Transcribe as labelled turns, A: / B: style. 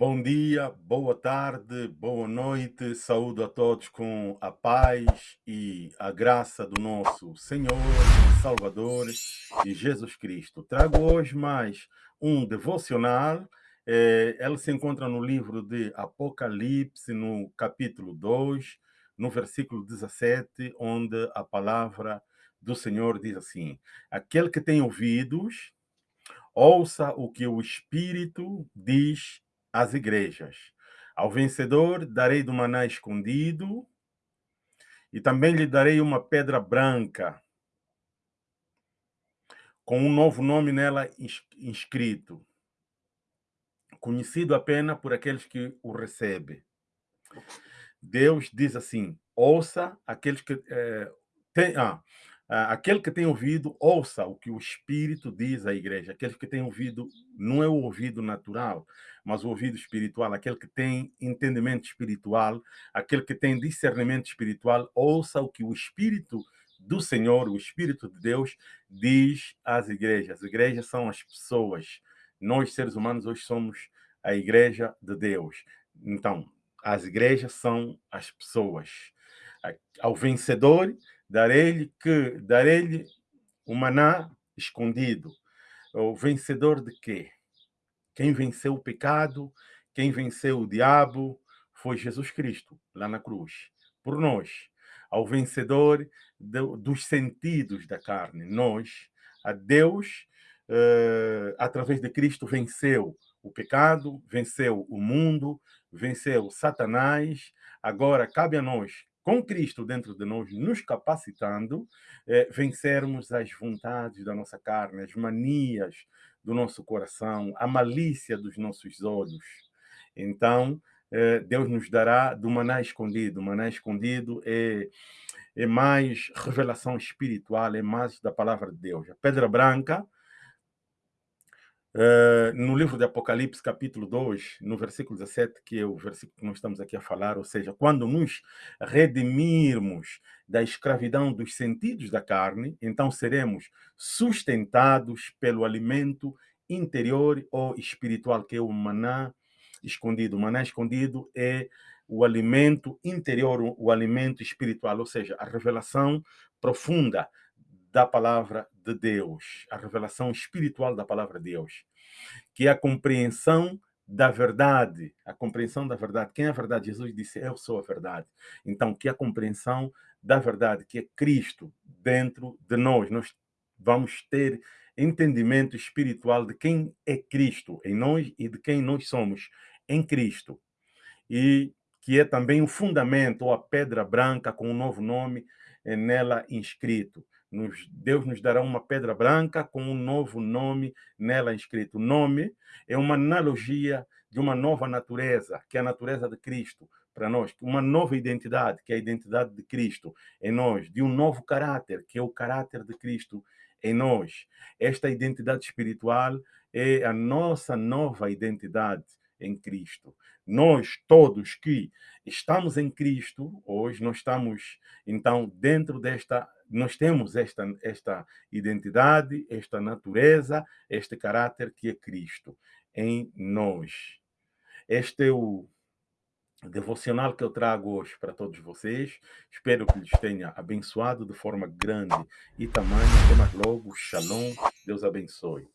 A: Bom dia, boa tarde, boa noite, saúdo a todos com a paz e a graça do nosso Senhor Salvador e Jesus Cristo. Trago hoje mais um devocional, eh, ela se encontra no livro de Apocalipse, no capítulo 2, no versículo 17, onde a palavra do Senhor diz assim, aquele que tem ouvidos, ouça o que o Espírito diz às igrejas. Ao vencedor darei do maná escondido e também lhe darei uma pedra branca com um novo nome nela inscrito, conhecido apenas por aqueles que o recebem. Deus diz assim, ouça aqueles que... É, tem, ah, aquele que tem ouvido, ouça o que o Espírito diz à igreja. Aquele que tem ouvido, não é o ouvido natural, mas o ouvido espiritual. Aquele que tem entendimento espiritual, aquele que tem discernimento espiritual, ouça o que o Espírito do Senhor, o Espírito de Deus, diz às igrejas. As igrejas são as pessoas. Nós, seres humanos, hoje somos a igreja de Deus. Então, as igrejas são as pessoas. Ao vencedor, darei-lhe que darei-lhe o maná escondido. O vencedor de quê? Quem venceu o pecado, quem venceu o diabo, foi Jesus Cristo, lá na cruz, por nós. Ao vencedor do, dos sentidos da carne, nós, a Deus, uh, através de Cristo, venceu o pecado, venceu o mundo, venceu Satanás. Agora, cabe a nós com Cristo dentro de nós, nos capacitando, é, vencermos as vontades da nossa carne, as manias do nosso coração, a malícia dos nossos olhos. Então, é, Deus nos dará do maná escondido. O maná escondido é, é mais revelação espiritual, é mais da palavra de Deus. A pedra branca, Uh, no livro de Apocalipse, capítulo 2, no versículo 17, que é o versículo que nós estamos aqui a falar, ou seja, quando nos redimirmos da escravidão dos sentidos da carne, então seremos sustentados pelo alimento interior ou espiritual, que é o maná escondido. O maná escondido é o alimento interior, o alimento espiritual, ou seja, a revelação profunda da palavra de Deus, a revelação espiritual da palavra de Deus, que é a compreensão da verdade, a compreensão da verdade. Quem é a verdade? Jesus disse, eu sou a verdade. Então, que é a compreensão da verdade, que é Cristo dentro de nós. Nós vamos ter entendimento espiritual de quem é Cristo em nós e de quem nós somos em Cristo. E que é também o fundamento, ou a pedra branca com um novo nome é nela inscrito. Nos, Deus nos dará uma pedra branca com um novo nome nela inscrito. O nome é uma analogia de uma nova natureza, que é a natureza de Cristo para nós, uma nova identidade, que é a identidade de Cristo em nós, de um novo caráter, que é o caráter de Cristo em nós. Esta identidade espiritual é a nossa nova identidade em Cristo. Nós todos que estamos em Cristo, hoje nós estamos então dentro desta nós temos esta, esta identidade, esta natureza, este caráter que é Cristo em nós. Este é o devocional que eu trago hoje para todos vocês. Espero que lhes tenha abençoado de forma grande e tamanho. Até mais logo. Shalom. Deus abençoe.